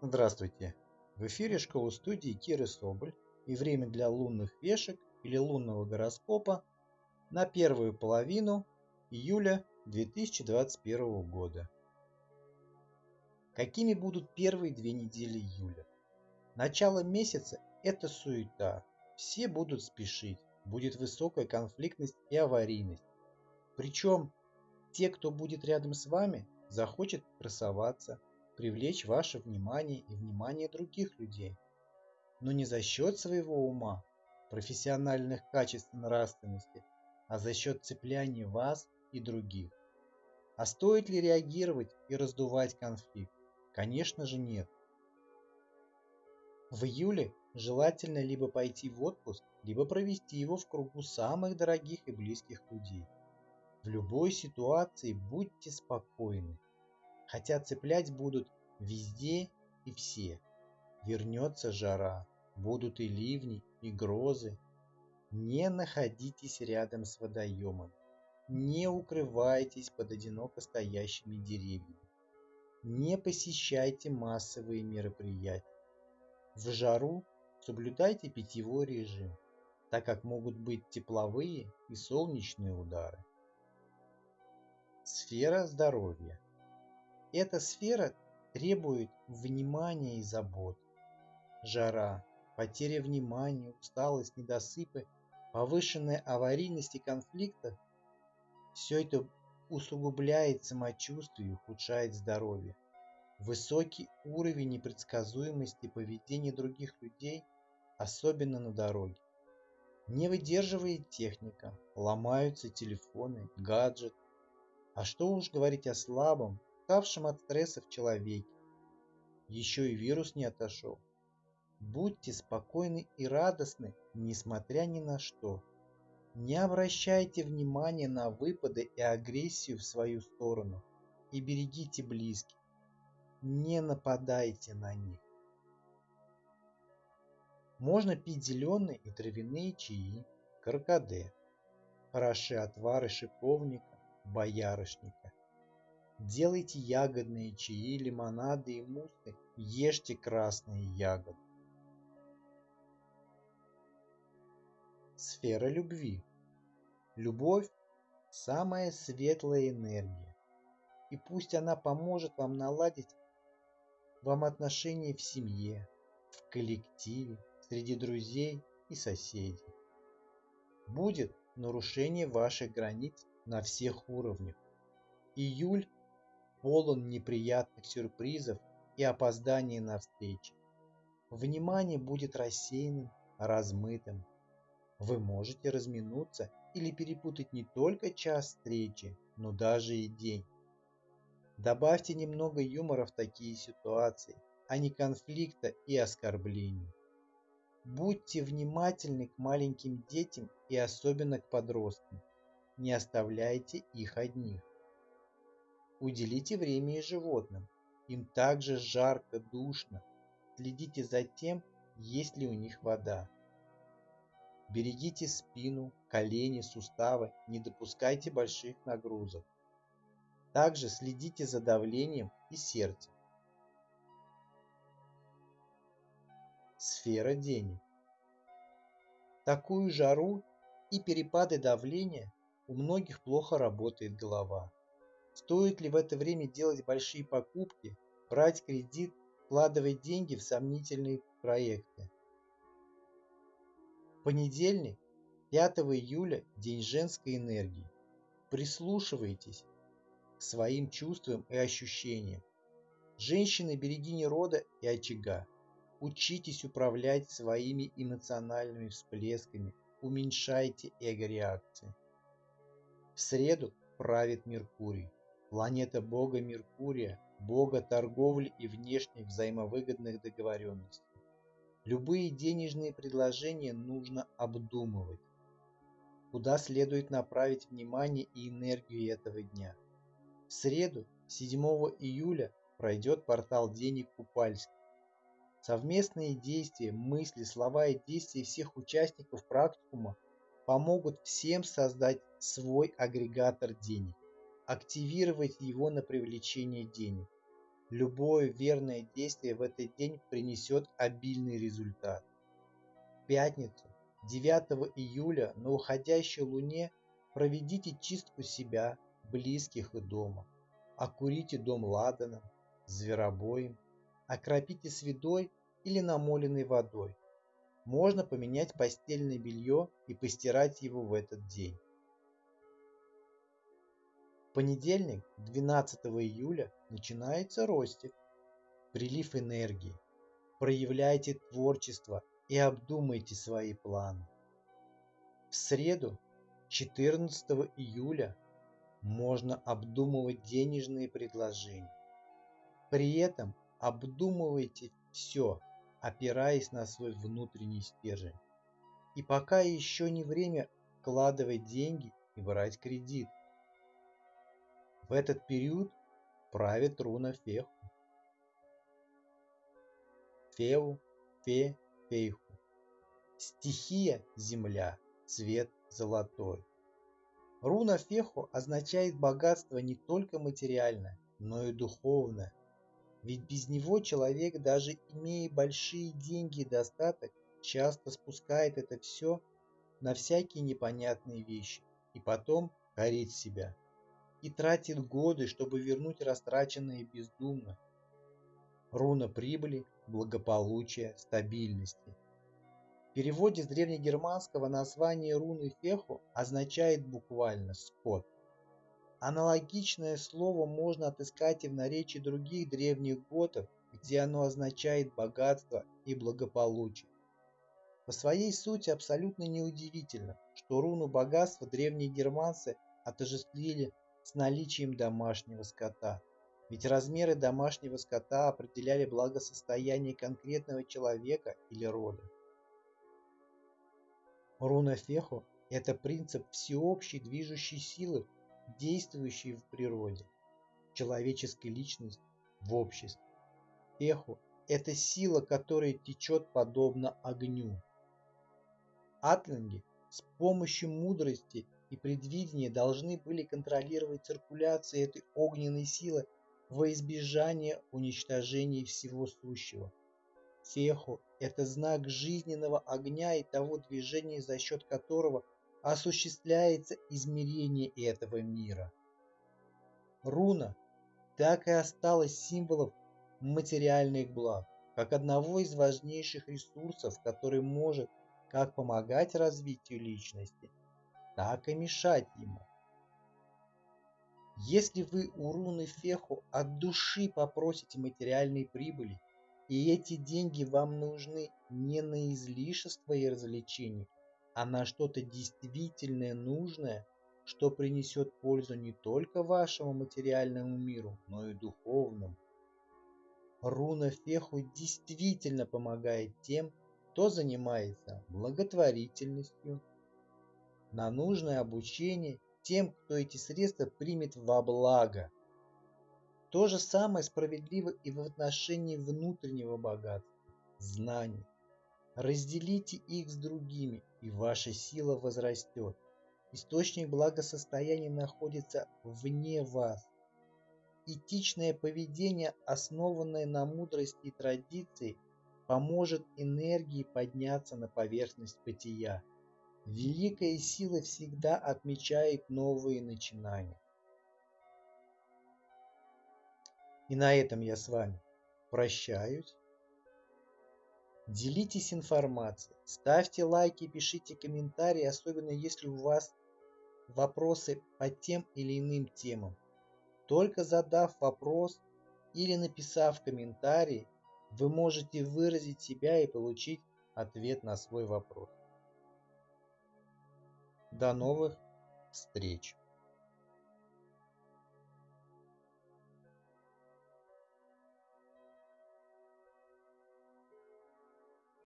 Здравствуйте! В эфире школы-студии Киры Соболь и время для лунных вешек или лунного гороскопа на первую половину июля 2021 года. Какими будут первые две недели июля? Начало месяца – это суета, все будут спешить, будет высокая конфликтность и аварийность. Причем те, кто будет рядом с вами, захочет красоваться, привлечь ваше внимание и внимание других людей. Но не за счет своего ума, профессиональных качеств и нравственности, а за счет цепляния вас и других. А стоит ли реагировать и раздувать конфликт? Конечно же нет. В июле желательно либо пойти в отпуск, либо провести его в кругу самых дорогих и близких людей. В любой ситуации будьте спокойны, хотя цеплять будут везде и все. Вернется жара, будут и ливни, и грозы. Не находитесь рядом с водоемом, не укрывайтесь под одиноко стоящими деревьями, не посещайте массовые мероприятия. В жару соблюдайте питьевой режим, так как могут быть тепловые и солнечные удары. Сфера здоровья. Эта сфера требует внимания и забот. Жара, потеря внимания, усталость, недосыпы, повышенная аварийность и конфликта – все это усугубляет самочувствие и ухудшает здоровье. Высокий уровень непредсказуемости поведения других людей, особенно на дороге. Не выдерживает техника, ломаются телефоны, гаджеты, а что уж говорить о слабом, уставшем от стресса в человеке. Еще и вирус не отошел. Будьте спокойны и радостны, несмотря ни на что. Не обращайте внимания на выпады и агрессию в свою сторону и берегите близких. Не нападайте на них. Можно пить зеленые и травяные чаи, каркаде, хороши отвары шиповника, боярышника. Делайте ягодные чаи, лимонады и муссы, ешьте красные ягоды. Сфера любви. Любовь – самая светлая энергия. И пусть она поможет вам наладить вам отношения в семье, в коллективе, среди друзей и соседей. Будет нарушение ваших границ на всех уровнях. Июль полон неприятных сюрпризов и опозданий на встречи. Внимание будет рассеянным, размытым. Вы можете разминуться или перепутать не только час встречи, но даже и день. Добавьте немного юмора в такие ситуации, а не конфликта и оскорблений. Будьте внимательны к маленьким детям и особенно к подросткам не оставляйте их одних. Уделите время и животным. Им также жарко, душно. Следите за тем, есть ли у них вода. Берегите спину, колени, суставы, не допускайте больших нагрузок. Также следите за давлением и сердцем. Сфера денег. Такую жару и перепады давления у многих плохо работает голова. Стоит ли в это время делать большие покупки, брать кредит, вкладывать деньги в сомнительные проекты? Понедельник, 5 июля, день женской энергии. Прислушивайтесь к своим чувствам и ощущениям. Женщины – берегини рода и очага. Учитесь управлять своими эмоциональными всплесками, уменьшайте эго-реакции. В среду правит Меркурий, планета бога Меркурия, бога торговли и внешних взаимовыгодных договоренностей. Любые денежные предложения нужно обдумывать. Куда следует направить внимание и энергию этого дня? В среду, 7 июля, пройдет портал денег Купальский. Совместные действия, мысли, слова и действия всех участников практикума помогут всем создать свой агрегатор денег, активировать его на привлечение денег. Любое верное действие в этот день принесет обильный результат. В пятницу, 9 июля, на уходящей луне проведите чистку себя, близких и дома. Окурите дом ладаном, зверобоем, окропите сведой или намоленной водой. Можно поменять постельное белье и постирать его в этот день. Понедельник, 12 июля, начинается ростик, прилив энергии. Проявляйте творчество и обдумайте свои планы. В среду, 14 июля, можно обдумывать денежные предложения. При этом обдумывайте все, опираясь на свой внутренний стержень. И пока еще не время вкладывать деньги и брать кредит. В этот период правит руна Феху. Феу, Фе, Фейху. Стихия – земля, цвет золотой. Руна Феху означает богатство не только материальное, но и духовное. Ведь без него человек, даже имея большие деньги и достаток, часто спускает это все на всякие непонятные вещи и потом корит себя и тратит годы, чтобы вернуть растраченное бездумно. Руна прибыли, благополучия, стабильности. В переводе с древнегерманского название руны Феху означает буквально «скот». Аналогичное слово можно отыскать и в наречии других древних готов, где оно означает богатство и благополучие. По своей сути абсолютно неудивительно, что руну богатства древние германцы отождествили с наличием домашнего скота. Ведь размеры домашнего скота определяли благосостояние конкретного человека или рода. Руна Феху – это принцип всеобщей движущей силы, действующей в природе, человеческой личности, в обществе. Феху – это сила, которая течет подобно огню. Атлинги с помощью мудрости и предвидения должны были контролировать циркуляцию этой огненной силы во избежание уничтожения всего сущего. Феху – это знак жизненного огня и того движения, за счет которого осуществляется измерение этого мира. Руна так и осталась символом материальных благ, как одного из важнейших ресурсов, который может как помогать развитию личности, так и мешать ему. Если вы у руны Феху от души попросите материальной прибыли, и эти деньги вам нужны не на излишество и развлечения, а на что-то действительно нужное, что принесет пользу не только вашему материальному миру, но и духовному. Руна Феху действительно помогает тем, кто занимается благотворительностью, на нужное обучение тем, кто эти средства примет во благо. То же самое справедливо и в отношении внутреннего богатства, знаний. Разделите их с другими, и ваша сила возрастет. Источник благосостояния находится вне вас. Этичное поведение, основанное на мудрости и традиции, поможет энергии подняться на поверхность бытия. Великая сила всегда отмечает новые начинания. И на этом я с вами прощаюсь. Делитесь информацией, ставьте лайки, пишите комментарии, особенно если у вас вопросы по тем или иным темам. Только задав вопрос или написав комментарий, вы можете выразить себя и получить ответ на свой вопрос. До новых встреч!